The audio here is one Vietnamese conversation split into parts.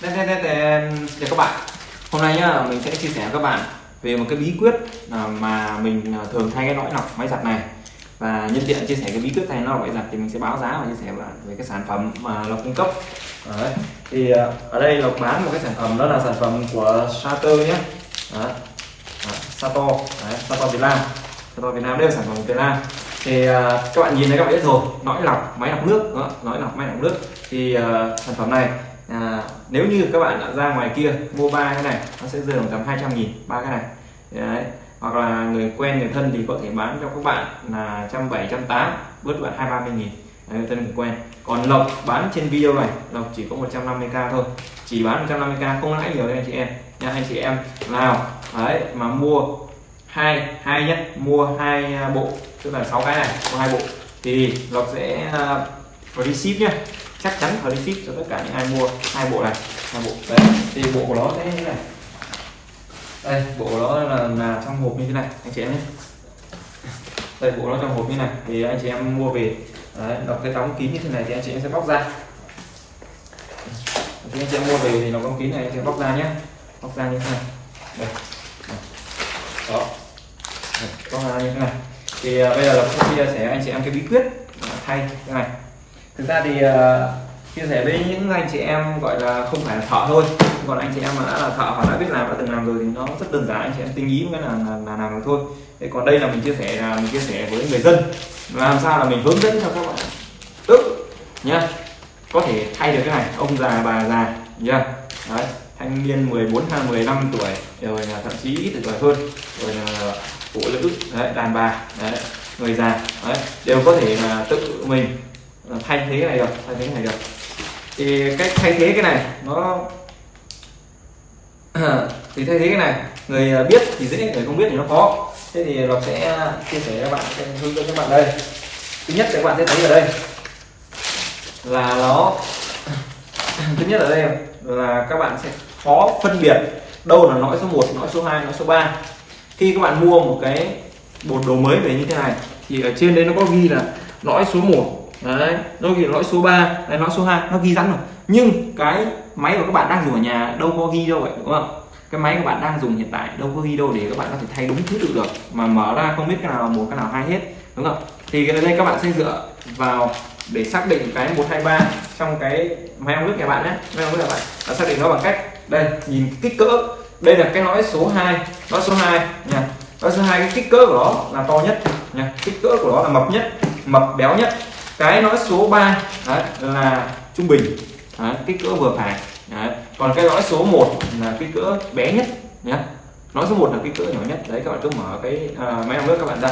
Đây, đây, đây, đây, các bạn hôm nay nhá mình sẽ chia sẻ với các bạn về một cái bí quyết à, mà mình à, thường thay cái lõi lọc máy giặt này và nhân tiện chia sẻ cái bí quyết thay nó máy giặt thì mình sẽ báo giá và chia sẻ về cái sản phẩm mà lộc cung cấp Đấy. thì à, ở đây lộc bán một cái sản phẩm đó là sản phẩm của Sato nhé Đấy. Đấy. Sato Đấy. Sato Việt Nam Sato Việt Nam đây là sản phẩm của Việt Nam thì uh, các bạn nhìn thấy các bạn biết rồi lõi lọc máy lọc nước đó, lõi lọc máy lọc nước thì uh, sản phẩm này à, nếu như các bạn đã ra ngoài kia mua ba cái này nó sẽ rơi tầm 200 nghìn ba cái này. Đấy. hoặc là người quen người thân thì có thể bán cho các bạn là trăm bảy trăm tám bớt bạn hai ba mươi nghìn. Đấy, thân người quen. Còn lộc bán trên video này lộc chỉ có 150k thôi. Chỉ bán 150k không lãi nhiều đấy anh chị em. Nha anh chị em nào đấy mà mua hai hai nhé mua hai à, bộ tức là sáu cái này mua hai bộ thì lộc sẽ à, uh, free ship nhé chắc chắn free ship cho tất cả những ai mua hai bộ này. Hai bộ. Đấy thì bộ của nó như thế này. Đây bộ của nó là, là trong hộp như thế này anh chị em nhé. Đây bộ nó trong hộp như này thì anh chị em mua về. Đấy, đọc cái đóng kín như thế này thì anh chị em sẽ bóc ra. Thì anh chị em mua về thì nó đóng kín này anh chị em bóc ra nhé. Bóc ra như thế này. Đây. Đó. Bóc ra như thế này. Thì à, bây giờ là sẽ chia sẻ anh chị em cái bí quyết thay cái này thực ra thì uh, chia sẻ với những anh chị em gọi là không phải là thợ thôi. Còn anh chị em mà đã là thợ hoặc đã biết làm đã từng làm rồi thì nó rất đơn giản anh chị em tinh ý cái là, là, là làm được thôi. Thế còn đây là mình chia sẻ là mình chia sẻ với người dân. Làm sao là mình hướng dẫn cho các bạn. Tự nhá có thể thay được cái này ông già bà già nhá. Đấy thanh niên 14 hay 15 tuổi rồi là thậm chí ít tuổi hơn rồi là phụ nữ đấy, đàn bà đấy, người già đấy, đều có thể là tự mình thay thế này được thay thế này được. Thì cách thay thế cái này nó thì thay thế cái này người à, biết thì dễ người không biết thì nó khó. Thế thì nó sẽ chia sẻ các bạn hướng dẫn các bạn đây. Thứ nhất các bạn sẽ thấy ở đây là nó thứ nhất ở đây là các bạn sẽ khó phân biệt đâu là nõi số 1, nõi số 2, nõi số 3 khi các bạn mua một cái bột đồ mới về như thế này thì ở trên đây nó có ghi là nõi số 1 đấy nó ghi lõi số 3 đấy, lõi số 2 nó ghi sẵn rồi. Nhưng cái máy của các bạn đang dùng ở nhà đâu có ghi đâu vậy, đúng không? Cái máy của bạn đang dùng hiện tại đâu có ghi đâu để các bạn có thể thay đúng thứ tự được, mà mở ra không biết cái nào là một, cái nào hai hết, đúng không? Thì cái đây các bạn sẽ dựa vào để xác định cái 123 trong cái máy ong nước nhà bạn nhé. Máy ong nước nhà bạn là xác định nó bằng cách, đây, nhìn kích cỡ. Đây là cái lõi số 2 lõi số 2 nha. Lõi số 2 cái kích cỡ của nó là to nhất, nha. Kích cỡ của nó là mập nhất, mập béo nhất cái lõi số 3 đấy, là trung bình đấy, kích cỡ vừa phải đấy. còn cái lõi số 1 là kích cỡ bé nhất nhé lõi số 1 là kích cỡ nhỏ nhất. Đấy các bạn cứ mở cái uh, máy ong nước các bạn ra.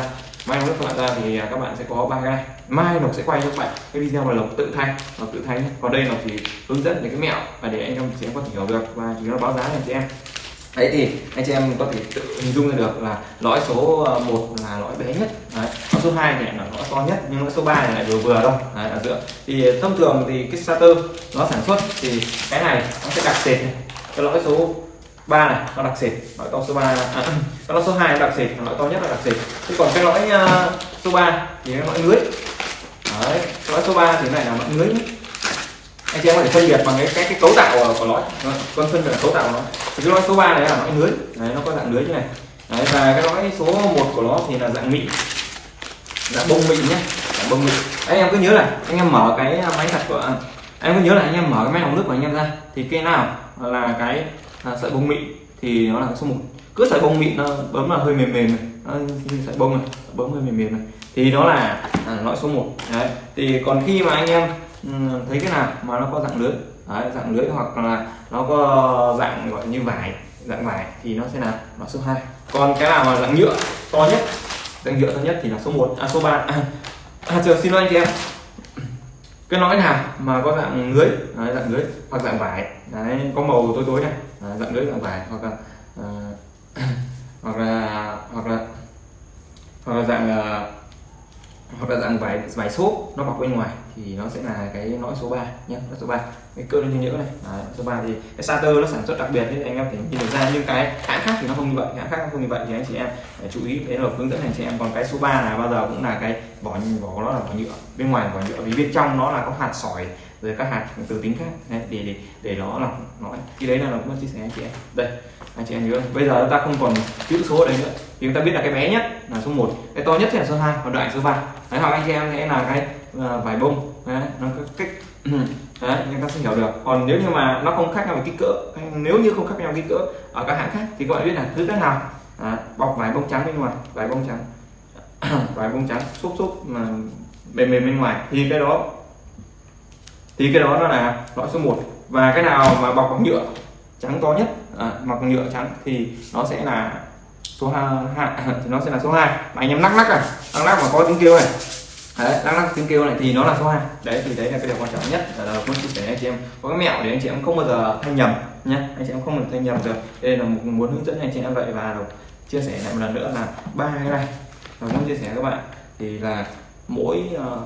Máy ong nước các bạn ra thì à, các bạn sẽ có ba cái này mai lộc sẽ quay cho các bạn cái video mà lộc tự thay lộc tự thay nhé còn đây lộc thì hướng dẫn về cái mẹo và để anh em chị em có thể hiểu được. Và chúng nó báo giá cho chị em đấy thì anh chị em có thể tự hình dung ra được là lõi số ờ, 1 là lõi bé nhất. Đấy. lõi số 2 thì là lõi to nhất nhưng lõi số 3 này lại vừa vừa đâu đấy, ở giữa. Thì thông thường thì cái starter nó sản xuất thì cái này nó sẽ đặc sệt này. cái lõi số 3 này nó đặc sệt lõi to số 3 à, cái lõi số 2 nó đặc sệt lõi to nhất là đặc sệt. Thế còn cái lõi uh, số 3 thì cái lõi lưới. Đấy cái lõi số 3 thì này là lõi lưới Nhất anh chị em có thể phân biệt bằng cái cái, cái cấu tạo ờ, của lõi con phân biệt là cấu tạo của nó. Thì cái lõi số 3 này là lõi lưới. Đấy, nó có dạng lưới như này. Đấy, và cái lõi số 1 của nó thì là dạng mịn. Dạng bông mịn nhé dạng bông mịn. Anh em cứ nhớ là anh em mở cái à, máy giặt của à, anh em cứ nhớ là anh em mở cái máy lọc nước của anh em ra. Thì cái nào là cái là sợi bông mịn thì nó là số 1 cứ sợi bông mịn nó bấm là hơi mềm mềm này. Nó, sợi bông này bấm hơi mềm mềm này. Thì nó là à, lõi số 1 đấy thì còn khi mà anh em Ừ, thấy cái nào mà nó có dạng lưới. Đấy, dạng lưới hoặc là nó có dạng gọi như vải dạng vải thì nó sẽ là nó số 2 còn cái nào mà dạng nhựa to nhất dạng nhựa to nhất thì là số 1 à số 3 à, à chờ xin lỗi anh chị em. Cái nói nào mà có dạng lưới đấy, dạng lưới hoặc dạng vải. Đấy có màu tối tối này. Đấy, dạng lưới dạng vải hoặc là uh, hoặc là hoặc là hoặc là dạng uh, hoặc là dạng vải vải xốp nó bọc bên ngoài thì nó sẽ là cái lõi số 3 nhé lõi số 3 cái cơ lên nhỡ này. Đấy, số 3 thì cái starter nó sản xuất đặc biệt nên anh em phải nhìn được ra nhưng cái hãng khác thì nó không như vậy hãng khác không như vậy thì anh chị em phải chú ý đấy là hướng dẫn anh chị em. Còn cái số 3 là bao giờ cũng là cái vỏ vỏ nó là vỏ nhựa bên ngoài vỏ nhựa vì bên trong nó là có hạt sỏi rồi các hạt từ tính khác. Đấy, để để để nó lọc nó khi đấy là nó cũng chia sẻ anh chị em. Đây anh chị em nhớ. Bây giờ chúng ta không còn chữ số ở đây nữa. Thì chúng ta biết là cái bé nhất là số 1 cái to nhất thì là số 2 và đoạn số 3 đấy hoặc anh chị em sẽ là cái uh, vải bông. Đấy, nó có cách đấy chúng ta sẽ hiểu được. Còn nếu như mà nó không khác nhau về kích cỡ nếu như không khác nhau kích cỡ ở các hãng khác thì các bạn biết là thứ cái nào? À, bọc vải bông trắng bên ngoài. Vải bông trắng. Vải bông trắng xúc xúc mà mềm mềm bên ngoài. Thì cái đó thì cái đó nó là loại số 1 và cái nào mà bọc bằng nhựa trắng to nhất à, bọc nhựa trắng thì nó sẽ là số hai thì nó sẽ là số 2 mà anh em lắc lắc à lắc lắc mà có tiếng kêu này. Đấy lắc lắc tiếng kêu này thì nó là số 2 đấy thì đấy là cái điều quan trọng nhất. Là muốn chia sẻ anh chị em có cái mẹo để anh chị em không bao giờ thay nhầm nhé anh chị em không được thay nhầm được. Đây là một muốn hướng dẫn anh chị em vậy. Và chia sẻ lại một lần nữa là ba cái này. Và muốn chia sẻ các bạn thì là mỗi ờ, uh,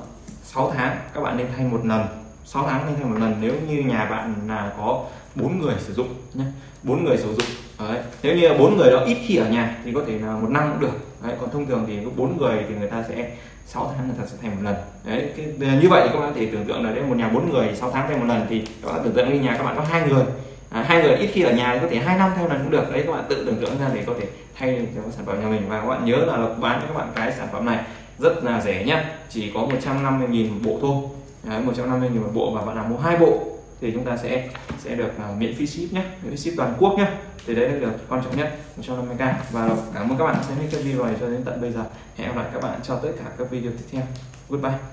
6 tháng các bạn nên thay một lần. 6 tháng nên thay một lần. Nếu như nhà bạn là có bốn người sử dụng nhé bốn người sử dụng Đấy. nếu như bốn người đó ít khi ở nhà thì có thể là một năm cũng được Đấy. còn thông thường thì bốn người thì người ta sẽ 6 tháng người ta sẽ thay một lần đấy. Cái, như vậy thì các bạn có thể tưởng tượng là nếu một nhà bốn người 6 tháng thay một lần thì các bạn tưởng tượng như nhà các bạn có hai người. À, hai người ít khi ở nhà thì có thể hai năm thay một lần cũng được đấy. Các bạn tự tưởng tượng ra để có thể thay cho sản phẩm nhà mình. Và các bạn nhớ là lộc bán cho các bạn cái sản phẩm này rất là rẻ nhá chỉ có 150.000 một bộ thôi đấy, 150.000 một bộ và bạn nào mua hai bộ thì chúng ta sẽ sẽ được uh, miễn phí ship nhé miễn phí ship toàn quốc nhé. Thì đấy là điều quan trọng nhất 150k và cảm ơn các bạn đã xem hết cái video này cho đến tận bây giờ. Hẹn gặp lại các bạn cho tất cả các video tiếp theo. Goodbye.